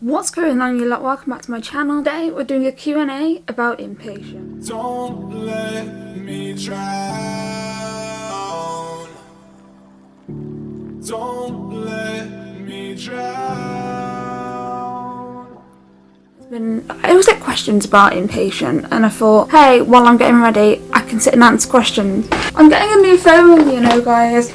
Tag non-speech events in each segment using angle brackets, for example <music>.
What's going on you lot? Welcome back to my channel. Today we're doing a Q&A about inpatient. Don't let me drown. Don't let me drown. Been, I always get questions about inpatient and I thought, hey, while I'm getting ready, I can sit and answer questions. I'm getting a new phone, you know guys.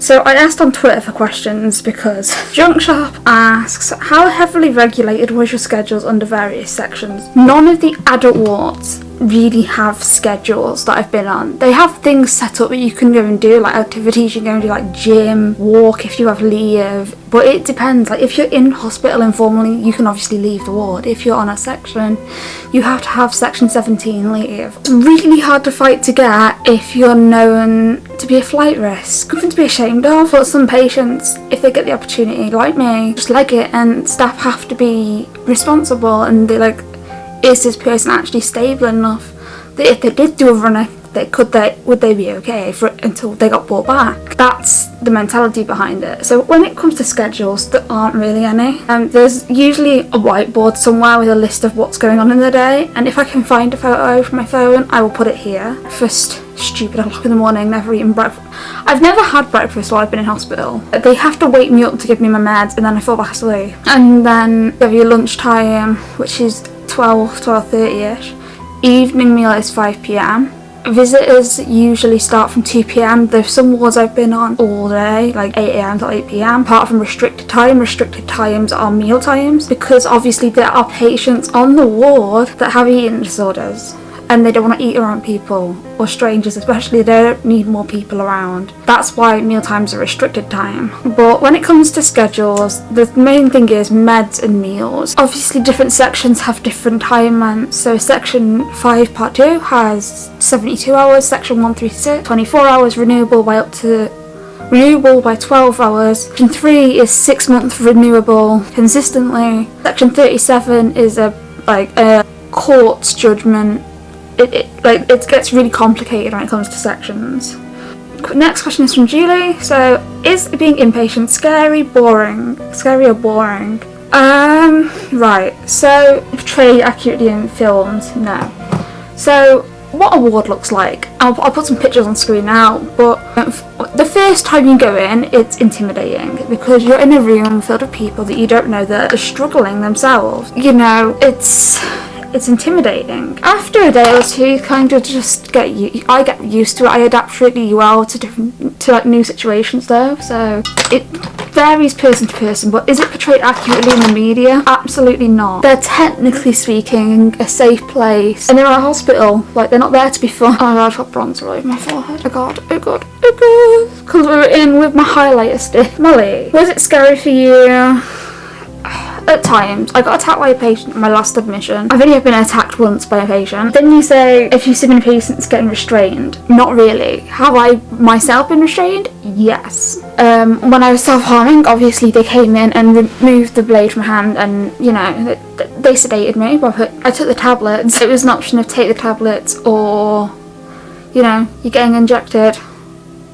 So I asked on Twitter for questions because <laughs> Junk Shop asks, how heavily regulated was your schedules under various sections? None of the adult wards really have schedules that I've been on. They have things set up that you can go and do, like activities, you can go and do like gym, walk if you have leave, but it depends. Like if you're in hospital informally, you can obviously leave the ward. If you're on a section, you have to have section 17 leave. It's really hard to fight to get if you're known to be a flight risk. Nothing to be ashamed of, but some patients, if they get the opportunity, like me, just like it and staff have to be responsible and they like is this person actually stable enough that if they did do a runner they could they would they be okay for until they got brought back? That's the mentality behind it. So when it comes to schedules there aren't really any. Um, there's usually a whiteboard somewhere with a list of what's going on in the day and if I can find a photo from my phone I will put it here. First stupid o'clock in the morning never eaten breakfast. I've never had breakfast while I've been in hospital. They have to wake me up to give me my meds and then I fall back asleep and then you have your lunchtime which is 12, 12.30ish. Evening meal is 5pm. Visitors usually start from 2pm. There's some wards I've been on all day, like 8am to 8pm. Apart from restricted time, restricted times are meal times because obviously there are patients on the ward that have eating disorders and they don't want to eat around people or strangers especially they don't need more people around. That's why meal times are restricted time. But when it comes to schedules the main thing is meds and meals. Obviously different sections have different time lengths. So section 5 part 2 has 72 hours section 136 24 hours renewable by up to renewable by 12 hours. Section 3 is 6 month renewable consistently. Section 37 is a like a court's judgment it, it, like it gets really complicated when it comes to sections. Next question is from Julie. So, is being inpatient scary, boring? Scary or boring? Um, right. So, portray accurately in films? No. So, what a ward looks like. I'll, I'll, put some pictures on screen now, but the first time you go in, it's intimidating because you're in a room filled with people that you don't know that are struggling themselves. You know, it's it's intimidating. After a day or two, you kind of just get you. I get used to it. I adapt really well to different to like new situations though. So it varies person to person. But is it portrayed accurately in the media? Absolutely not. They're technically speaking a safe place, and they're a hospital. Like they're not there to be fun. Oh I've got bronzer all over my forehead. Oh god, oh god, oh god. Because we are in with my highlighter stick. Molly, was it scary for you? At times. I got attacked by a patient in my last admission. I've only been attacked once by a patient. Then you say if you've seen a patient getting restrained. Not really. Have I myself been restrained? Yes. Um, when I was self-harming, obviously they came in and removed the blade from hand and, you know, they, they sedated me. But I took the tablets. It was an option of take the tablets or, you know, you're getting injected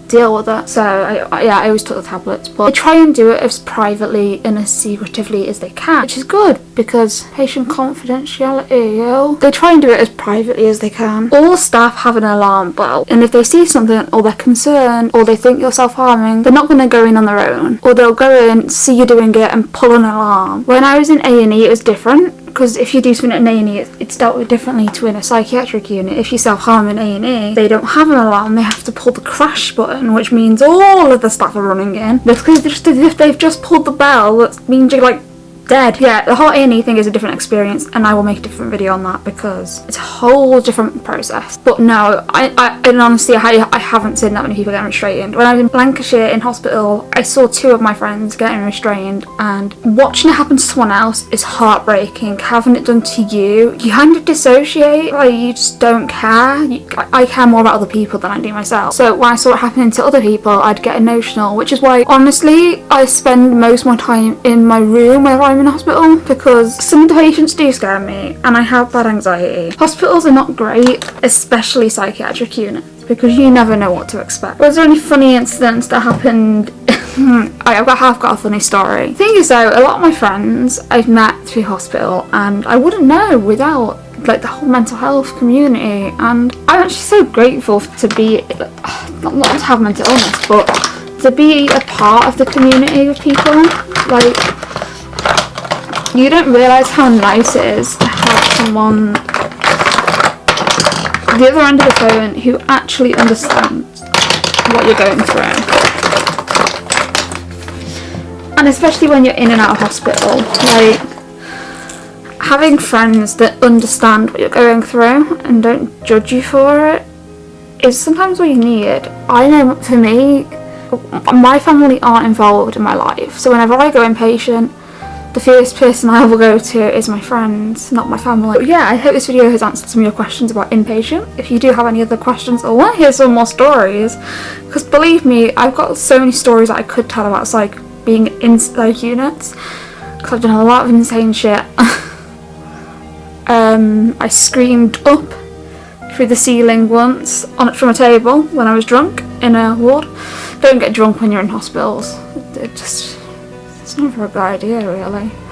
deal with it. So I, yeah, I always took the tablets, but they try and do it as privately and as secretively as they can, which is good because patient confidentiality. They try and do it as privately as they can. All staff have an alarm bell, and if they see something or they're concerned or they think you're self-harming, they're not going to go in on their own, or they'll go in, see you doing it, and pull an alarm. When I was in A&E, it was different because if you do something in A&E, it's dealt with differently to in a psychiatric unit. If you self-harm in A&E, they don't have an alarm, they have to pull the crash button, which means all of the staff are running in. Because just if they've just pulled the bell, that means you're like dead. Yeah, the whole A&E thing is a different experience and I will make a different video on that because it's a whole different process. But no, I, I in honesty, I, I haven't seen that many people getting restrained. When I was in Lancashire in hospital, I saw two of my friends getting restrained and watching it happen to someone else is heartbreaking. Having it done to you, you kind of dissociate, like you just don't care. You, I, I care more about other people than I do myself. So when I saw it happening to other people, I'd get emotional, which is why honestly, I spend most of my time in my room whenever I'm in hospital because some of the patients do scare me and I have bad anxiety. Hospitals are not great, especially psychiatric units. because you never know what to expect. Was there any funny incidents that happened? <laughs> I I've got, have got a funny story. Thing is though, a lot of my friends I've met through hospital and I wouldn't know without like the whole mental health community and I'm actually so grateful to be, not, not to have mental illness, but to be a part of the community of people. Like, you don't realise how nice it is to have someone the other end of the phone who actually understands what you're going through. And especially when you're in and out of hospital, like having friends that understand what you're going through and don't judge you for it is sometimes what you need. I know for me, my family aren't involved in my life, so whenever I go inpatient, the first person I will go to is my friends, not my family. But yeah, I hope this video has answered some of your questions about inpatient. If you do have any other questions or want to hear some more stories, because believe me, I've got so many stories that I could tell about psych being in psych units, because I've done a lot of insane shit. <laughs> um, I screamed up through the ceiling once on from a table when I was drunk in a ward. Don't get drunk when you're in hospitals. It just it's never a good idea really.